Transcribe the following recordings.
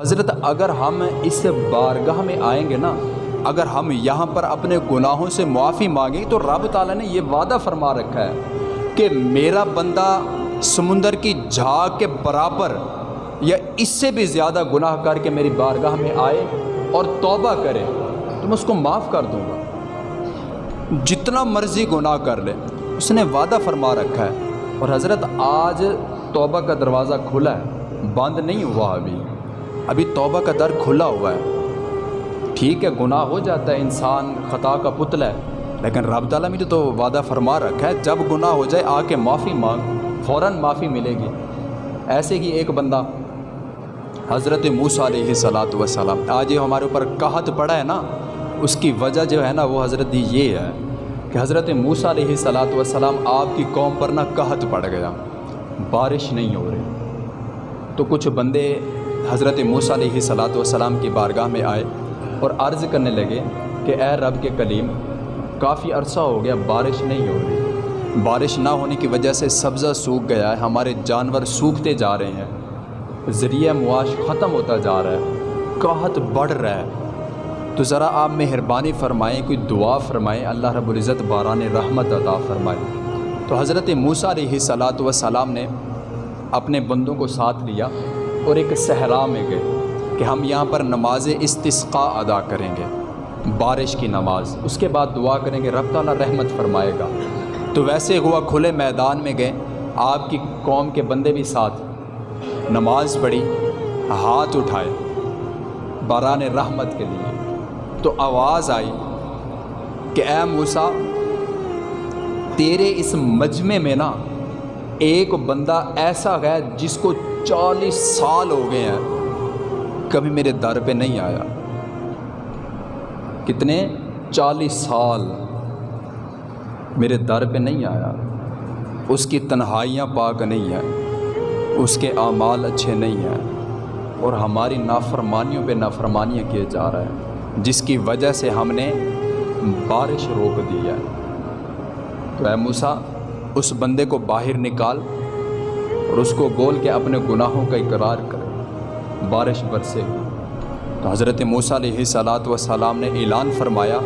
حضرت، اگر ہم اس بارگاہ میں آئیں گے نا، اگر ہم یہاں پر اپنے گناہوں سے معافی مانگیں، تو رب تعالیٰ نے یہ وعدہ فرما رکھا ہے کہ میرا بندہ سمندر کی جھاگ کے برابر یا اس سے بھی زیادہ گناہ کر کے میری بارگاہ میں آئے اور توبہ کرے، تو میں اس کو معاف کر دوں گا۔ جتنا مرضی گناہ کر لے، اس نے وعدہ فرما رکھا ہے۔ اور حضرت، آج توبہ کا دروازہ کھلا ہے، بند نہیں ہوا ابھی۔ ابھی توبہ کا در کھلا ہوا ہے۔ ٹھیک ہے، گناہ ہو جاتا ہے انسان، خطا کا پتلا ہے۔ لیکن رب تعالیٰ نے تو وعدہ فرما رکھا ہے، جب گناہ ہو جائے آ کے معافی مانگ، فوراً معافی ملے گی۔ ایسے ہی ایک بندہ، حضرت موسیٰ علیہ صلاۃ وسلام آج یہ ہمارے اوپر کہت پڑا ہے نا، اس کی وجہ جو ہے نا، وہ حضرت جی یہ ہے کہ حضرت موسیٰ علیہ صلاۃ وسلام آپ کی قوم پر نہ کہت پڑ گیا۔ بارش نہیں ہو رہی۔ تو کچھ بندے حضرت موسیٰ علیہ صلاۃ وسلام کی بارگاہ میں آئے اور عرض کرنے لگے کہ اے رب کے کلیم کافی عرصہ ہو گیا بارش نہیں ہو رہی۔ بارش نہ ہونے کی وجہ سے سبزہ سوکھ گیا ہے، ہمارے جانور سوکھتے جا رہے ہیں۔ ذریعہ معاش ختم ہوتا جا رہا ہے قحط بڑھ رہا ہے۔ تو ذرا آپ مہربانی فرمائیں، کوئی دعا فرمائیں، اللہ رب العزت باران رحمت عطا فرمائے۔ تو حضرت موسیٰ علیہ صلاۃ وسلام نے اپنے بندوں کو ساتھ لیا۔ اور ایک صحرا میں گئے کہ ہم یہاں پر نماز استثقاء ادا کریں گے۔ بارش کی نماز، اس کے بعد دعا کریں گے، رب تعالیٰ رحمت فرمائے گا۔ تو ویسے ہوا کھلے میدان میں گئے، آپ کی قوم کے بندے بھی ساتھ۔ نماز پڑھی، ہاتھ اٹھائے، باران رحمت کے لیے۔ تو آواز آئی کہ اے موسیٰ، تیرے اس مجمع میں نا ایک بندہ ایسا ہے جس کو چالیس سال ہو گئے ہیں۔ کبھی میرے در پہ نہیں آیا۔ کتنے؟ چالیس سال۔ میرے در پہ نہیں آیا۔ اس کی تنہائیاں پاک نہیں ہیں۔ اس کے اعمال اچھے نہیں ہیں۔ اور ہماری نافرمانیوں پہ نافرمانیاں کیے جا رہے ہیں۔ جس کی وجہ سے ہم نے بارش روک دی ہے۔ تو اے موسیٰ اس بندے کو باہر نکال اور اس کو بول کے اپنے گناہوں کا اقرار کرے بارش برسے۔ تو حضرت موسیٰ علیہ صلاۃ وسلام نے اعلان فرمایا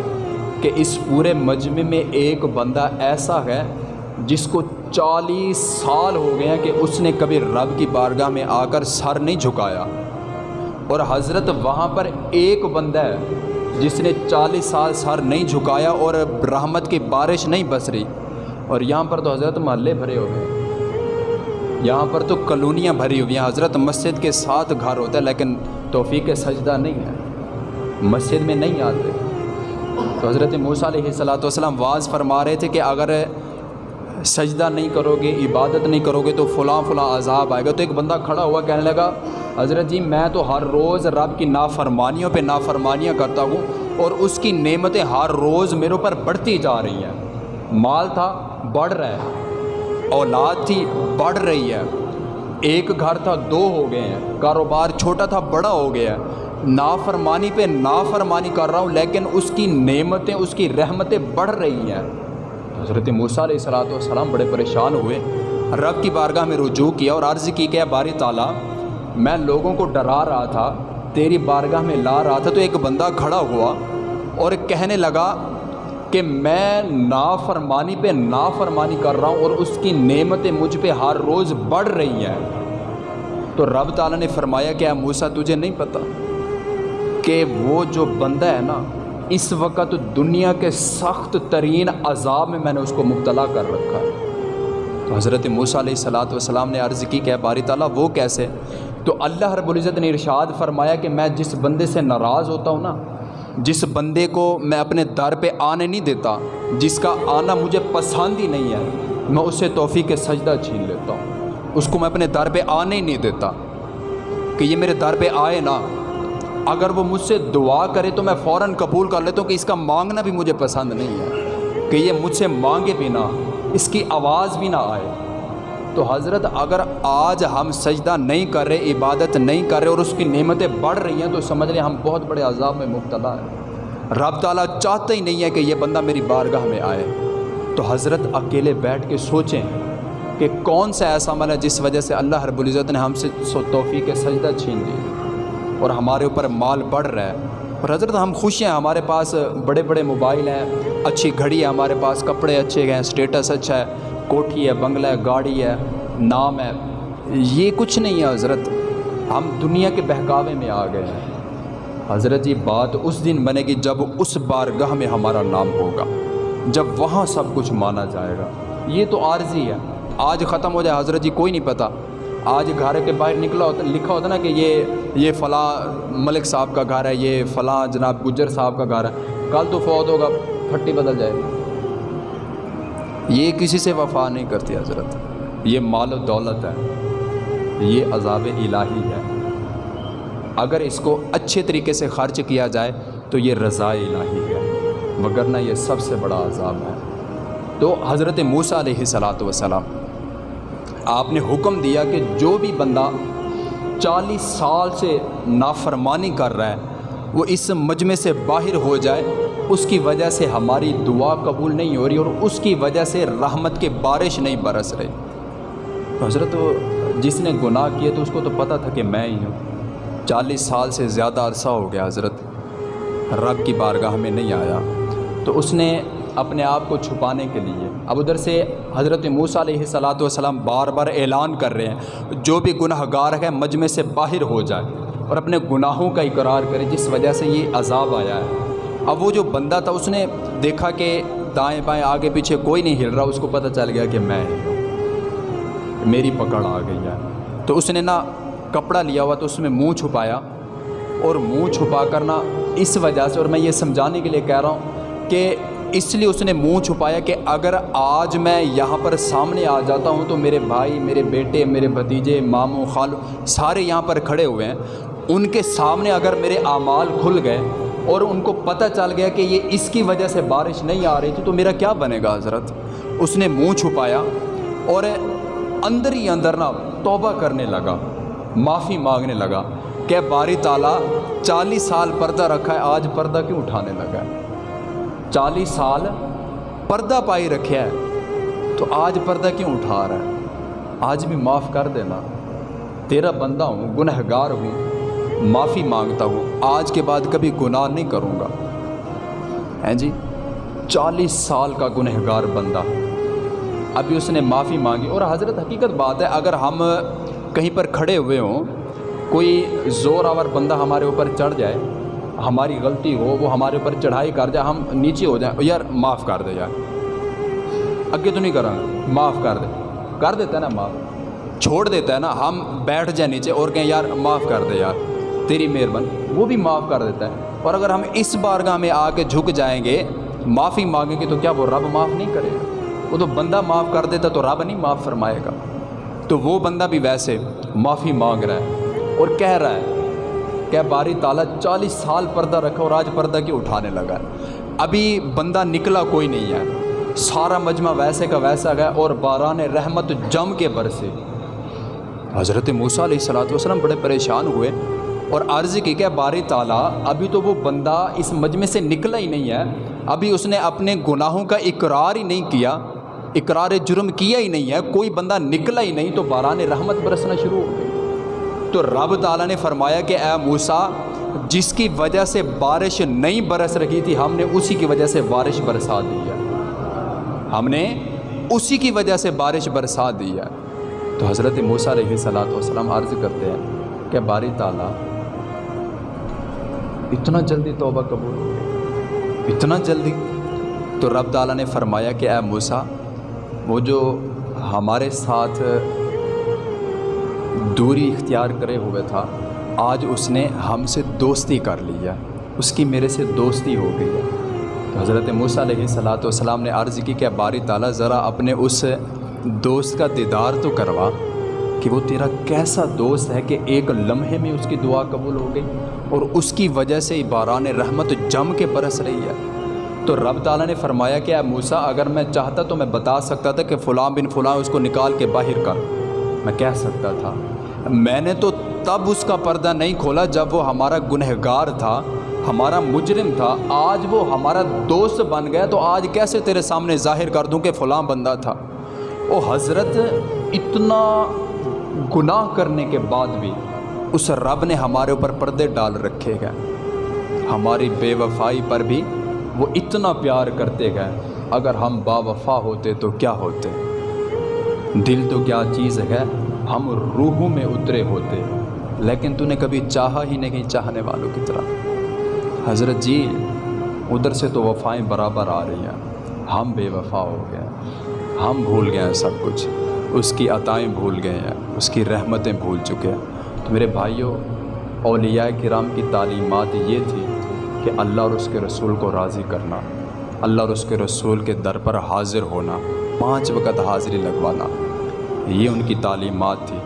کہ اس پورے مجمع میں ایک بندہ ایسا ہے جس کو چالیس سال ہو گئے ہیں کہ اس نے کبھی رب کی بارگاہ میں آ کر سر نہیں جھکایا۔ اور حضرت وہاں پر ایک بندہ ہے جس نے چالیس سال سر نہیں جھکایا اور رحمت کی بارش نہیں بس رہی۔ اور یہاں پر تو حضرت محلے بھرے ہوئے ہیں یہاں پر تو کلونیاں بھری ہوئی ہیں۔ حضرت مسجد کے ساتھ گھر ہوتا ہے، لیکن توفیق سجدہ نہیں ہے۔ مسجد میں نہیں آتے۔ تو حضرت موسیٰ علیہ صلاۃ والسلام واز فرما رہے تھے کہ اگر سجدہ نہیں کرو گے عبادت نہیں کرو گے تو فلاں فلاں عذاب آئے گا۔ تو ایک بندہ کھڑا ہوا کہنے لگا، حضرت جی میں تو ہر روز رب کی نافرمانیوں پہ نافرمانیاں کرتا ہوں اور اس کی نعمتیں ہر روز میرے اوپر بڑھتی جا رہی ہیں۔ مال تھا بڑھ رہا ہے۔ اولاد تھی، بڑھ رہی ہے۔ ایک گھر تھا، دو ہو گئے ہیں۔ کاروبار چھوٹا تھا، بڑا ہو گیا ہے۔ نافرمانی پہ نافرمانی کر رہا ہوں، لیکن اس کی نعمتیں، اس کی رحمتیں بڑھ رہی ہیں۔ حضرت موسیٰ علیہ صلاۃ والسلام بڑے پریشان ہوئے۔ رب کی بارگاہ میں رجوع کیا اور عرض کی کہ باری تعالیٰ، میں لوگوں کو ڈرا رہا تھا، تیری بارگاہ میں لا رہا تھا تو ایک بندہ کھڑا ہوا اور کہنے لگا کہ میں نافرمانی پہ نافرمانی کر رہا ہوں اور اس کی نعمتیں مجھ پہ ہر روز بڑھ رہی ہیں۔ تو رب تعالیٰ نے فرمایا کہ اے موسیٰ، تجھے نہیں پتہ کہ وہ جو بندہ ہے نا، اس وقت دنیا کے سخت ترین عذاب میں میں نے اس کو مبتلا کر رکھا ہے۔ تو حضرت موسیٰ علیہ صلاۃ والسلام نے عرض کی کہ باری تعالیٰ، وہ کیسے؟ تو اللہ رب العزت نے ارشاد فرمایا کہ میں جس بندے سے ناراض ہوتا ہوں نا جس بندے کو میں اپنے در پہ آنے نہیں دیتا، جس کا آنا مجھے پسند ہی نہیں ہے، میں اسے توفیق سجدہ چھین لیتا ہوں۔ اس کو میں اپنے در پہ آنے ہی نہیں دیتا۔ کہ یہ میرے در پہ آئے نا، اگر وہ مجھ سے دعا کرے تو میں فوراً قبول کر لیتا ہوں کہ اس کا مانگنا بھی مجھے پسند نہیں ہے۔ کہ یہ مجھ سے مانگے بھی نہ اس کی آواز بھی نہ آئے۔ تو حضرت اگر آج ہم سجدہ نہیں کر رہے، عبادت نہیں کر رہے اور اس کی نعمتیں بڑھ رہی ہیں، تو سمجھ لیں ہم بہت بڑے عذاب میں مبتلا ہیں۔ رب تعالیٰ چاہتا ہی نہیں ہے کہ یہ بندہ میری بارگاہ میں آئے۔ تو حضرت اکیلے بیٹھ کے سوچیں کہ کون سا ایسا عمل ہے جس وجہ سے اللہ رب العزت نے ہم سے توفیق سجدہ چھین لی اور ہمارے اوپر مال بڑھ رہا ہے۔ اور حضرت ہم خوش ہیں، ہمارے پاس بڑے بڑے موبائل ہیں، اچھی گھڑی ہے، ہمارے پاس کپڑے اچھے ہیں اسٹیٹس اچھا ہے۔ کوٹھی ہے بنگلہ ہے گاڑی ہے نام ہے یہ کچھ نہیں ہے حضرت۔ ہم دنیا کے بہکاوے میں آ گئے ہیں۔ حضرت یہ بات اس دن بنے گی جب اس بارگاہ میں ہمارا نام ہوگا، جب وہاں سب کچھ مانا جائے گا۔ یہ تو عارضی ہے۔ آج ختم ہو جائے، حضرت جی کوئی نہیں پتہ آج گھر کے باہر نکلا ہوتا، لکھا ہوتا نا کہ یہ یہ فلاں ملک صاحب کا گھر ہے، یہ فلاں جناب گجر صاحب کا گھر ہے۔ کل تو فوت ہوگا، پھٹی بدل جائے گی۔ یہ کسی سے وفا نہیں کرتی حضرت۔ یہ مال و دولت ہے۔ یہ عذاب الہی ہے۔ اگر اس کو اچھے طریقے سے خرچ کیا جائے تو یہ رضا الہی ہے۔ وگرنہ یہ سب سے بڑا عذاب ہے۔ تو حضرت موسیٰ علیہ صلاۃ وسلام آپ نے حکم دیا کہ جو بھی بندہ چالیس سال سے نافرمانی کر رہا ہے، وہ اس مجمع سے باہر ہو جائے۔ اس کی وجہ سے ہماری دعا قبول نہیں ہو رہی اور اس کی وجہ سے رحمت کے بارش نہیں برس رہی حضرت، جس نے گناہ کیے تو اس کو تو پتہ تھا کہ میں ہی ہوں۔ چالیس سال سے زیادہ عرصہ ہو گیا حضرت، رب کی بارگاہ میں نہیں آیا۔ تو اس نے اپنے آپ کو چھپانے کے لیے، اب ادھر سے حضرت موسیٰ علیہ صلاۃ والسلام بار بار اعلان کر رہے ہیں، جو بھی گناہ گار ہے، مجمع سے باہر ہو جائے اور اپنے گناہوں کا اقرار کرے، جس وجہ سے یہ عذاب آیا ہے۔ اب وہ جو بندہ تھا، اس نے دیکھا کہ دائیں بائیں آگے پیچھے کوئی نہیں ہل رہا، اس کو پتہ چل گیا کہ میں میری پکڑ آ گئی ہے۔ تو اس نے نا کپڑا لیا ہوا، تو اس میں منہ چھپایا۔ اور منہ چھپا کرنا اس وجہ سے، اور میں یہ سمجھانے کے لیے کہہ رہا ہوں کہ اس لیے اس نے منہ چھپایا کہ اگر آج میں یہاں پر سامنے آ جاتا ہوں تو میرے بھائی، میرے بیٹے، میرے بھتیجے، ماموں، خالو سارے یہاں پر کھڑے ہوئے ہیں۔ ان کے سامنے اگر میرے اعمال کھل گئے اور ان کو پتہ چل گیا کہ یہ اس کی وجہ سے بارش نہیں آ رہی تھی، تو میرا کیا بنے گا حضرت؟ اس نے منہ چھپایا اور اندر ہی اندر نا توبہ کرنے لگا، معافی مانگنے لگا کہ باری تعالیٰ چالیس سال پردہ رکھا ہے، آج پردہ کیوں اٹھانے لگا ہے؟ چالیس سال پردہ پائی رکھا ہے، تو آج پردہ کیوں اٹھا رہا ہے؟ آج بھی معاف کر دینا، تیرا بندہ ہوں گنہ گار ہوں۔ معافی مانگتا ہوں، آج کے بعد کبھی گناہ نہیں کروں گا۔ ہیں جی چالیس سال کا گنہ گار بندہ۔ ابھی اس نے معافی مانگی۔ اور حضرت حقیقت بات ہے، اگر ہم کہیں پر کھڑے ہوئے ہوں، کوئی زور آور بندہ ہمارے اوپر چڑھ جائے، ہماری غلطی ہو، وہ ہمارے اوپر چڑھائی کر جائے، ہم نیچے ہو جائیں، یار معاف کر دے یار۔ اگے تو نہیں کروں گا معاف کر دے۔ کر دیتا ہے نا معاف، چھوڑ دیتا ہے نا، ہم بیٹھ جائیں نیچے اور کہیں، یار معاف کر دے یار۔ تیری مہربانی، وہ بھی معاف کر دیتا ہے۔ اور اگر ہم اس بارگاہ میں آ کے جھک جائیں گے، معافی مانگیں گے، تو کیا وہ رب معاف نہیں کرے گا؟ وہ تو بندہ معاف کر دیتا تو رب نہیں معاف فرمائے گا۔ تو وہ بندہ بھی ویسے معافی مانگ رہا ہے اور کہہ رہا ہے کہ باری تعالیٰ چالیس سال پردہ رکھا اور آج پردہ کیوں اٹھانے لگا ہے؟ ابھی بندہ نکلا کوئی نہیں ہے۔ سارا مجمع ویسے کا ویسا گیا اور باران رحمت جم کے برسے۔ حضرت موسیٰ علیہ السلاۃ وسلم بڑے پریشان ہوئے۔ اور عرض کی کہ باری تعالیٰ، ابھی تو وہ بندہ اس مجمع سے نکلا ہی نہیں ہے۔ ابھی اس نے اپنے گناہوں کا اقرار ہی نہیں کیا، اقرار جرم کیا ہی نہیں ہے۔ کوئی بندہ نکلا ہی نہیں تو باران رحمت برسنا شروع۔ ہو گئی تو رب تعالیٰ نے فرمایا کہ اے موسا جس کی وجہ سے بارش نہیں برس رہی تھی، ہم نے اسی کی وجہ سے بارش برسا دی ہے۔ ہم نے اسی کی وجہ سے بارش برسا دی ہے۔ تو حضرت موسیٰ علیہ صلاۃ وسلم عرض کرتے ہیں کہ باری تعالیٰ اتنا جلدی توبہ قبول۔ ہو گئی اتنا جلدی؟ تو رب تعالیٰ نے فرمایا کہ اے موسا وہ جو ہمارے ساتھ دوری اختیار کرے ہوئے تھا، آج اس نے ہم سے دوستی کر لی ہے۔ اس کی میرے سے دوستی ہو گئی ہے۔ تو حضرت موسیٰ علیہ صلاۃ والسلام نے عرض کی کہ باری تعالیٰ، ذرا اپنے اس دوست کا دیدار تو کروا۔ کہ وہ تیرا کیسا دوست ہے کہ ایک لمحے میں اس کی دعا قبول ہو گئی اور اس کی وجہ سے باران رحمت جم کے برس رہی ہے۔ تو رب تعالیٰ نے فرمایا کہ اے موسا اگر میں چاہتا تو میں بتا سکتا تھا کہ فلاں بن فلاں اس کو نکال کے باہر کر۔ میں کہہ سکتا تھا، میں نے تو تب اس کا پردہ نہیں کھولا جب وہ ہمارا گنہ گار تھا، ہمارا مجرم تھا، آج وہ ہمارا دوست بن گیا۔ تو آج کیسے تیرے سامنے ظاہر کر دوں کہ فلاں بندہ تھا؟ وہ حضرت، اتنا گناہ کرنے کے بعد بھی اس رب نے ہمارے اوپر پردے ڈال رکھے گئے ہماری بے وفائی پر بھی وہ اتنا پیار کرتے گئے اگر ہم با وفا ہوتے تو کیا ہوتے؟ دل تو کیا چیز ہے؟ ہم روحوں میں اترے ہوتے۔ لیکن تو نے کبھی چاہا ہی نہیں چاہنے والوں کی طرح۔ حضرت جی ادھر سے تو وفائیں برابر آ رہی ہیں۔ ہم بے وفا ہو گئے۔ ہم بھول گئے ہیں سب کچھ۔ اس کی عطائیں بھول گئے ہیں، اس کی رحمتیں بھول چکے ہیں۔ تو میرے بھائیوں، اولیاء کرام کی تعلیمات یہ تھی کہ اللہ اور اس کے رسول کو راضی کرنا، اللہ اور اس کے رسول کے در پر حاضر ہونا، پانچ وقت حاضری لگوانا، یہ ان کی تعلیمات تھی۔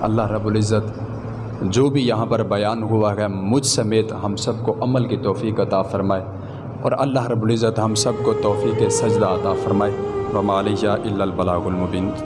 اللہ رب العزت جو بھی یہاں پر بیان ہوا ہے، مجھ سمیت ہم سب کو عمل کی توفیق عطا فرمائے اور اللہ رب العزت ہم سب کو توفیق سجدہ عطا فرمائے۔ ومالیہ الا البلاغ المبین